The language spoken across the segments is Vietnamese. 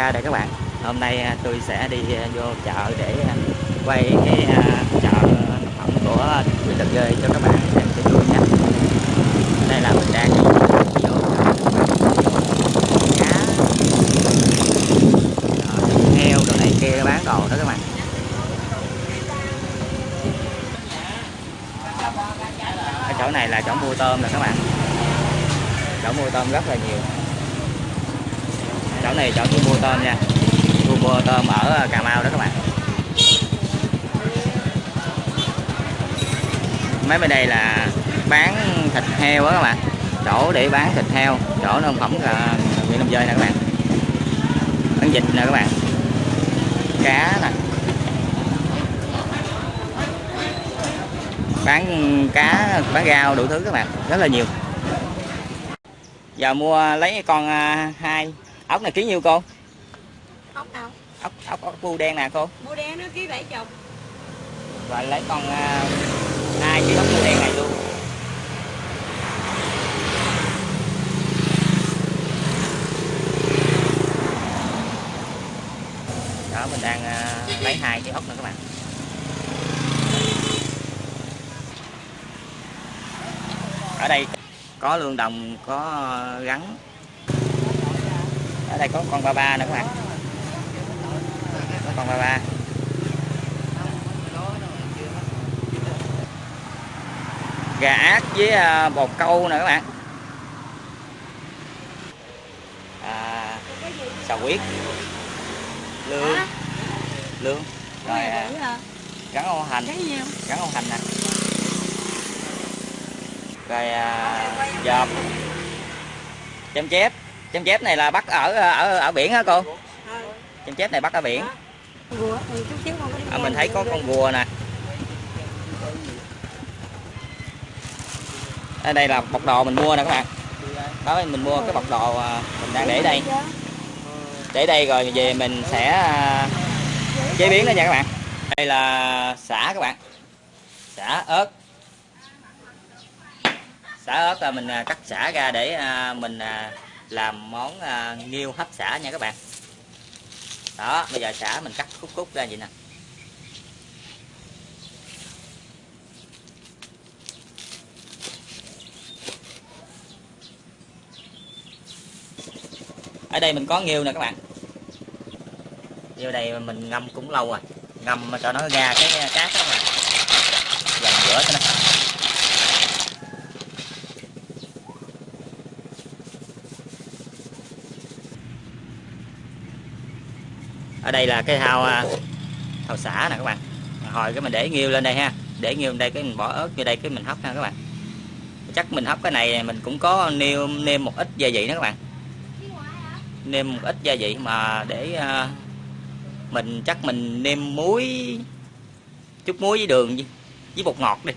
Kha đây các bạn. Hôm nay à, tôi sẽ đi à, vô chợ để à, quay cái chợ phẩm của Quyền Lực Ghê cho các bạn xem cho vui nhé Đây là mình đang đi vô cá heo đồ này kia bán đồ đó các bạn. Cái chỗ này là chỗ mua tôm nè các bạn. Chỗ mua tôm rất là nhiều chỗ này chỗ thu mua tôm nha. Thu mua tôm ở à, Cà Mau đó các bạn. Mấy bên đây là bán thịt heo đó các bạn. Chỗ để bán thịt heo, chỗ nông phẩm là huyện Lâm Dơi nè các bạn. Bán vịt nè các bạn. Cá nè. Bán cá, bán rau đủ thứ các bạn. Rất là nhiều. Giờ mua lấy con à, hai ốc này ký nhiêu cô? Ốc đâu? Ốc ốc ốc bu đen nè cô. Bu đen nó ký bảy chục. Rồi lấy con uh, hai ký ốc bu đen này luôn. Đó mình đang uh, lấy hai cái ốc nữa các bạn. Ở đây có lương đồng có rắn ở đây có con ba ba nữa các bạn. Có con ba ba. Gà ác với à, bột câu nữa các bạn. À, xào huyết. Lương. Lương. Rồi à, gắn ô hành. Gắn ô hành nè. Rồi à, dòm. Chém chép chém chép này là bắt ở ở ở biển hả cô? Chém chép này bắt ở biển. À, mình thấy có con rùa nè. Ở đây là bọc đồ mình mua nè các bạn. Đó mình mua cái bọc đồ à, mình đang để đây. Để đây rồi về mình sẽ à, chế biến đó nha các bạn. Đây là xả các bạn. Xả ớt. Xả ớt là mình cắt xả ra để mình làm món à, nghiêu hấp xả nha các bạn. Đó bây giờ xả mình cắt khúc khúc ra vậy nè. Ở đây mình có nghêu nè các bạn. Nghêu đây mình ngâm cũng lâu rồi. Ngâm cho nó ra cái cát đó mà dần rửa cho nó. Ở đây là cái thao à, thao xả nè các bạn. Hồi cái mình để nghiêu lên đây ha. Để nghiêu lên đây cái mình bỏ ớt vô đây cái mình hấp ha các bạn. Chắc mình hấp cái này mình cũng có nêm nêm một ít gia vị nữa các bạn. Nêm một ít gia vị mà để à, mình chắc mình nêm muối chút muối với đường với bột ngọt đi.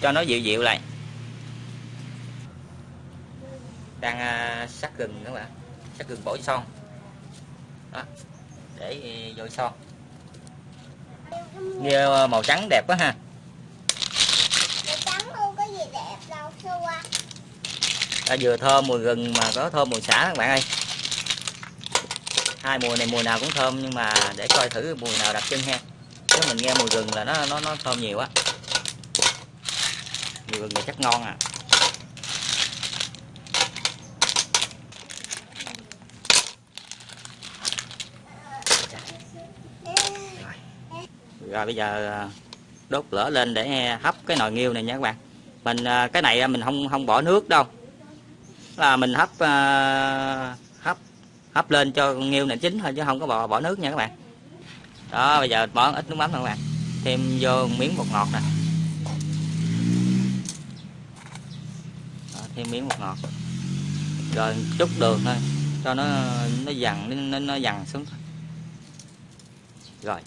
Cho nó dịu dịu lại. Đang à, sắc gừng các bạn. Sắc gừng bổ son. Đó để dội son nghe màu trắng đẹp quá ha. À, vừa thơm mùi gừng mà có thơm mùi xả các bạn ơi. Hai mùi này mùi nào cũng thơm nhưng mà để coi thử mùi nào đặc trưng ha. Nếu mình nghe mùi gừng là nó nó nó thơm nhiều á mùi gừng là chắc ngon à rồi bây giờ à, đốt lửa lên để hấp cái nồi nghiêu này nha các bạn. Mình à, cái này mình không không bỏ nước đâu. Là mình hấp à, hấp hấp lên cho nghiêu này chín thôi chứ không có bỏ bỏ nước nha các bạn. Đó bây giờ bỏ ít nước mắm thôi các bạn. Thêm vô miếng bột ngọt nè. Đó, thêm miếng bột ngọt. Rồi chút đường thôi cho nó nó dằn nó, nó dằn xuống rồi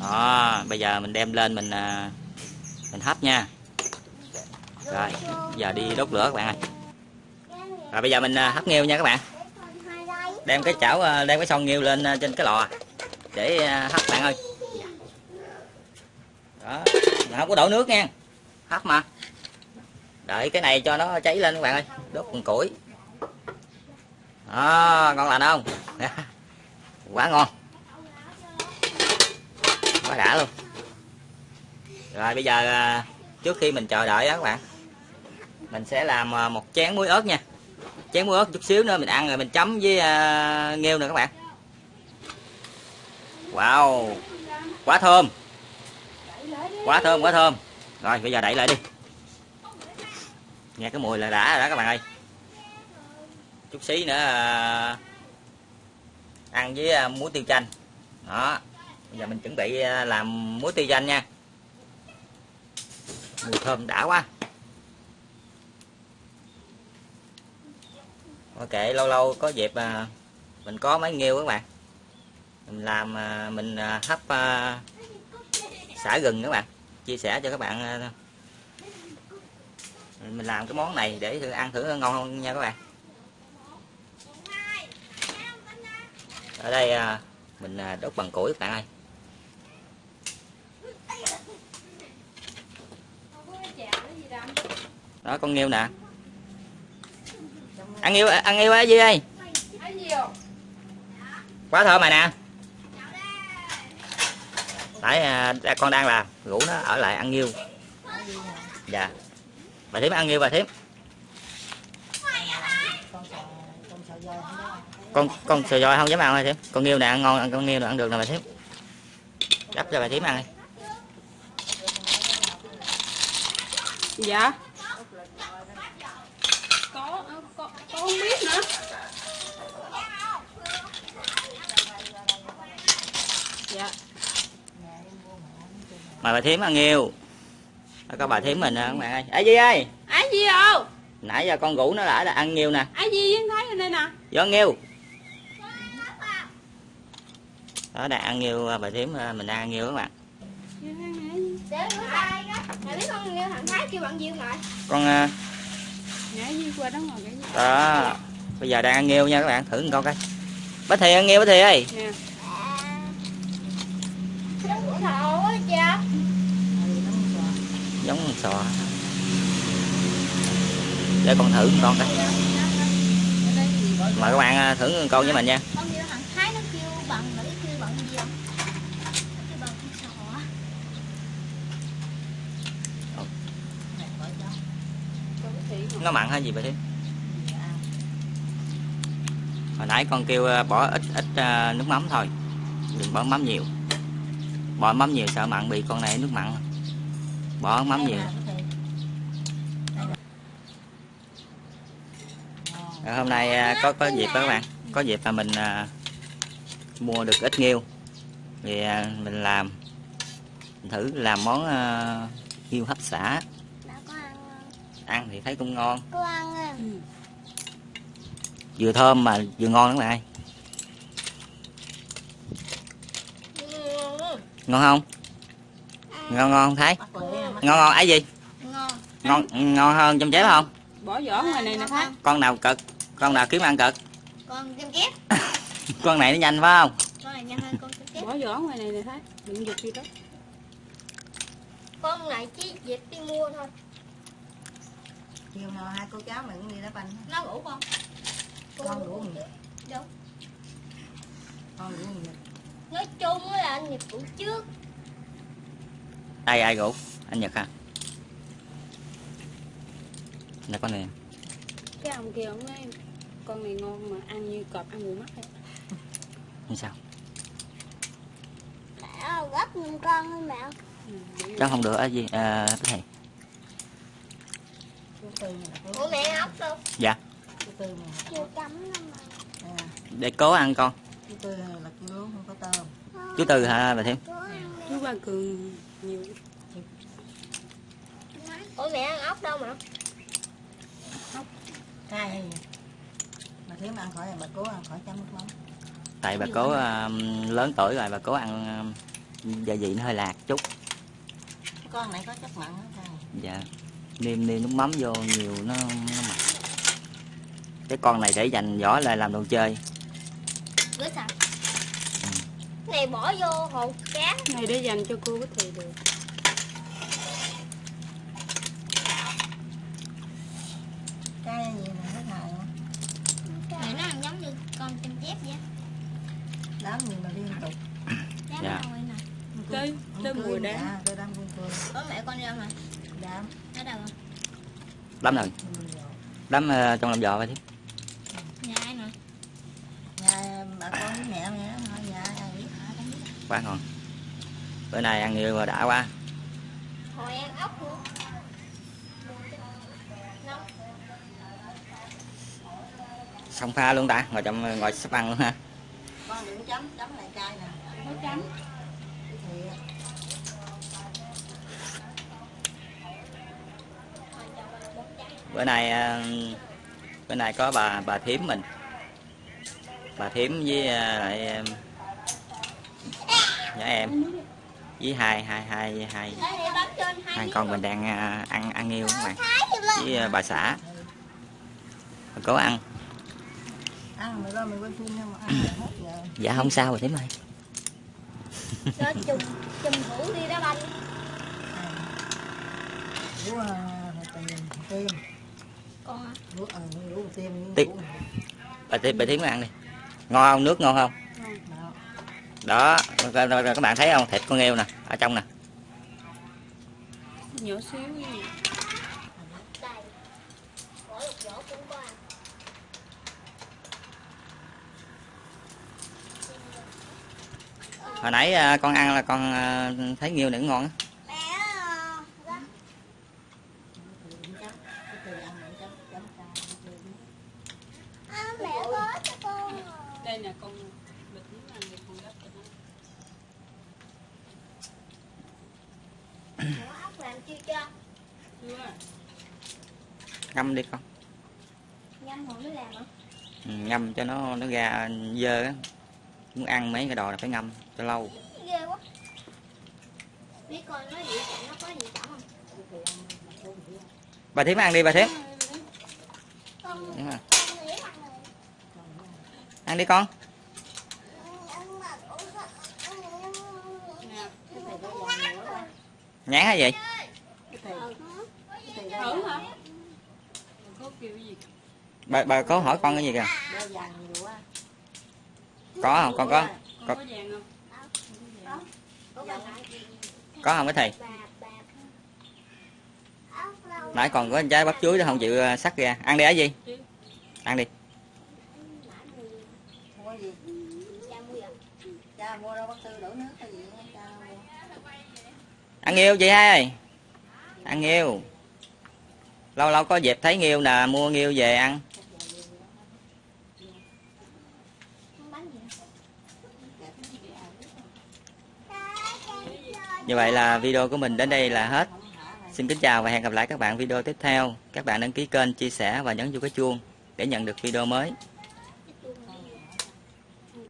đó, bây giờ mình đem lên mình à, mình hấp nha. Rồi, giờ đi đốt lửa các bạn ơi. Rồi bây giờ mình à, hấp nghêu nha các bạn. Đem cái chảo à, đem cái son nghêu lên trên cái lò. Để hấp bạn ơi. Đó không có đổ nước nha. Hấp mà. Đợi cái này cho nó cháy lên các bạn ơi. Đốt con củi. Đó, ngon lành không? Quá ngon đã luôn. Rồi bây giờ à, trước khi mình chờ đợi đó các bạn mình sẽ làm à, một chén muối ớt nha. Chén muối ớt chút xíu nữa mình ăn rồi mình chấm với uh, nghêu nè các bạn. Wow quá thơm. Quá thơm quá thơm. Rồi bây giờ đẩy lại đi. Nghe cái mùi là đã rồi đó các bạn ơi. Chút xí nữa uh, ăn với uh, muối tiêu chanh. Đó giờ mình chuẩn bị à, làm muối tiêu chanh nha. Mùi thơm đã quá. Ok, lâu lâu có dịp à, mình có mấy nghêu các bạn. Mình làm à, mình hấp xả gừng các bạn. Chia sẻ cho các bạn mình làm cái món này để thử ăn thử ngon không nha các bạn. Ở đây mình đốt bằng củi các bạn ơi. Đó con nghêu nè. Ăn nghêu ăn nghêu á gì ơi? Quá thơm rồi nè. Tại à, con đang làm rủ nó ở lại ăn nghêu dạ. Bà thím ăn nghêu bà thím. Con con sờ dòi không dám ăn bà thím? Con nghêu nè ăn ngon ăn con nghêu nè ăn được nè bà thím. Đắp cho bà thím ăn đi. Dạ. Có, có, có không biết nữa. Dạ. mời bà thím ăn nghêu Đó, có bà thím mình nè các bạn ơi ấy gì ơi Ai gì đâu? nãy giờ con rủ nó lại là ăn nghêu nè Ai gì với thấy ở đây nè. vô nghêu đó đang ăn nghêu bà thím à, mình đang ăn nghêu các bạn Để bữa nay đó, biết như thằng Thái kêu bạn Diêu lại con à, Nhảy gì qua đó. Bây giờ đang ăn nghêu nha các bạn. Thử một con coi. Bá thì ăn nghêu bá thì ơi. Cha giống con sò. Để con thử con coi. Mời các bạn à, thử con với mình nha Con như thằng Thái nó kêu bằng, mà biết kêu bằng gì không? Nó kêu bằng con sò á nó mặn hay gì vậy thím? Hồi nãy con kêu à, bỏ ít ít à, nước mắm thôi. Đừng bỏ mắm nhiều. Bỏ mắm nhiều sợ mặn bị con này nước mặn. Bỏ mắm nhiều. Rồi hôm nay à, có có dịp đó các bạn. Có dịp là mình mua được ít nghêu. Thì mình làm mình thử làm món à, nghêu hấp xả Đã có ăn không? Ăn thì thấy cũng ngon. Có ăn à. Vừa thơm mà vừa ngon lắm Ừ, ngon không? Ngon ngon không thấy ngon ngon ấy gì? Ngon. Ngon ngon hơn trong chép không? Bỏ vỏ ngoài này nè Thái. con nào cực? Con nào kiếm ăn cực? Con kem kép. Con này nó nhanh phải không? Con này nhanh hơn con kép. Bỏ vỏ ngoài này nè Thái. Đừng giật gì đó. Con này chỉ dịp đi mua thôi chiều nào hai cô cháu mình cũng đi đá banh. Nó ngủ con con ngủ mình Đúng con ngủ mình Nói chung á là anh Nhật ngủ trước. Ai ai rủ anh nhật hả? Là con này. Cái ông kia ông nói con này ngon mà ăn như cọp ăn mù mắt. Ấy. như sao? Mẹ gấp con mẹ. Chắc không được á gì? À, cái này chú tư này là Ủa mẹ ốc đâu? Dạ. À, để cố ăn con. Chú tư là kêu lúa không có tôm. Chú tư hả bà đi. Chú ba cường nhiều. Ủa mẹ ăn ốc đâu mà? Cay gì? Mà thiếu mà ăn khỏi bà cố ăn khỏi chấm nước mắm. Tại bà cố à, lớn tuổi rồi bà cố ăn à, gia vị nó hơi lạc chút. Con này có chất mặn đó cay dạ nêm nêm nước mắm vô nhiều nó, nó mặn. Cái con này để dành vỏ lại làm đồ chơi. Ừ. này bỏ vô hột cá. Này để dành cho cô thì được. Cái gì này nó ăn giống như con chim chép vậy đám gì mà liên tục. Dạ. Đám dạ. tới tới mùa đám. tới đám con cua ớ mẹ con đi đâu mà. Đám. Đâu rồi? rồi đấm ờ, trong lòng giò vậy thiếp Nhà ai nè? Nhà bà con với mẹ mẹ thôi, nhà ai biết. quá ngon bữa nay ăn nhiều mà đã quá Hồi ăn ốc luôn. Xong pha luôn ta ngồi trong ngồi sắp ăn luôn ha Con đừng chấm, chấm lại chai nè. Nó trắng. Thì bữa nay ờ, bữa nay có bà bà thím mình. Bà thím với ờ, lại ờ, nhỏ em. Với hai hai hai hai. Hai con mình đang ờ, ăn ăn yêu các bạn. Với bà xã. Bà cố ăn. Dạ không sao rồi thím ơi. Chùm chùm đi đá banh. Con rủ- bà thím bà thím ăn đi. Ngon không? Nước ngon không? Đó. rồi- rồi- rồi các bạn thấy không? Thịt con nghêu nè ở trong nè. Nhỏ xíu hồi nãy à, con ăn là con à, thấy nghêu nữa ngon á Mẹ à, ra. Chấm, cái tiền ăn lại chấm, chấm chai, tiền. À, mẹ có cho con. Đây nè con bịch nước ăn thì con gấp cho nó. Ủa, ốc làm chưa cho? Chưa. Ngâm đi con rồi mới làm hả? ừ, ngâm cho nó nó ra dơ á muốn ăn mấy cái đồ là phải ngâm cho lâu Ghê quá. Biết con nói gì nó có gì trọng không? bà thím ăn đi bà thím Con Đúng rồi. con nghĩ mặt này. ăn đi con nhãn hả vậy thử hả? nữa. Có kêu cái gì? Bà bà có hỏi con cái gì kìa? Có không? Con có. Có có không, cái thầy? Nãy còn có anh trai bắp chuối nó không? Chịu à, sắt ra ăn đi á gì? Ăn đi. Ăn nhiều chị hai ăn nhiều lâu lâu có dịp thấy nghêu nè, mua nghêu về ăn. Như vậy là video của mình đến đây là hết. Xin kính chào và hẹn gặp lại các bạn video tiếp theo. Các bạn đăng ký kênh, chia sẻ và nhấn vô cái chuông để nhận được video mới.